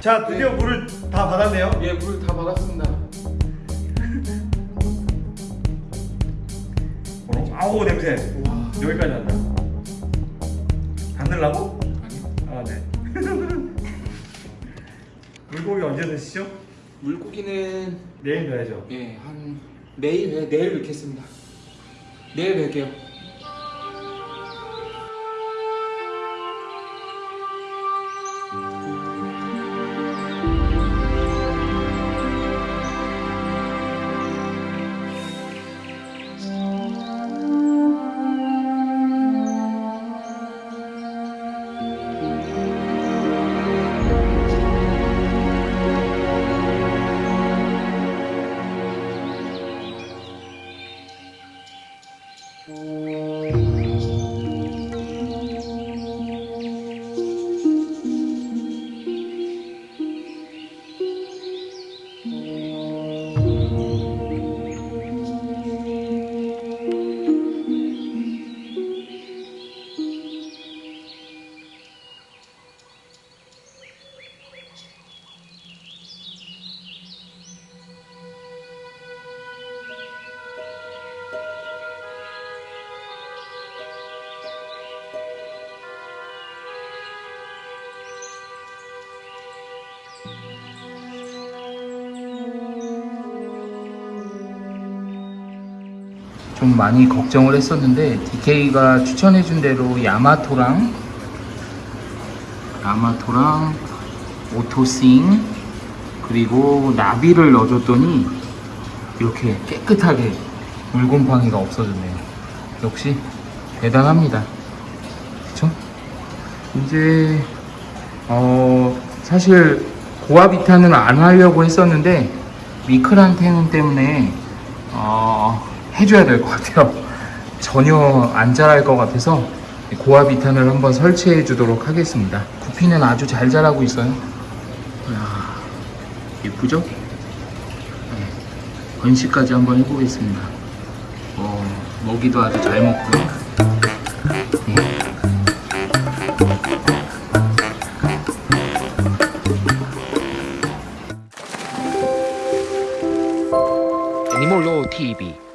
자 드디어 물을 다 받았네요 예, 물다 받았습니다. 어, 아우 냄새 와. 여기까지 난다 받느라고? 아니, 아네 물고기 언제 드시죠? 물고기는 내일 넣어야죠 예, 한 내일 네, 내일 뵙겠습니다. 내일 뵐게요. Música 좀 많이 걱정을 했었는데 DK가 추천해준 대로 야마토랑 야마토랑 오토싱 그리고 나비를 넣어줬더니 이렇게 깨끗하게 물곰팡이가 없어졌네요. 역시 대단합니다. 그쵸? 이제 어 사실 고아비탄은 안 하려고 했었는데 미크란테는 때문에 어 해줘야 될 것 같아요. 전혀 안 자랄 것 같아서 고아비탄을 한번 설치해 주도록 하겠습니다. 구피는 아주 잘 자라고 있어요. 이야, 예쁘죠? 네, 번식까지 한번 해보겠습니다. 어, 먹이도 아주 잘 먹고요. 你莫落 TV。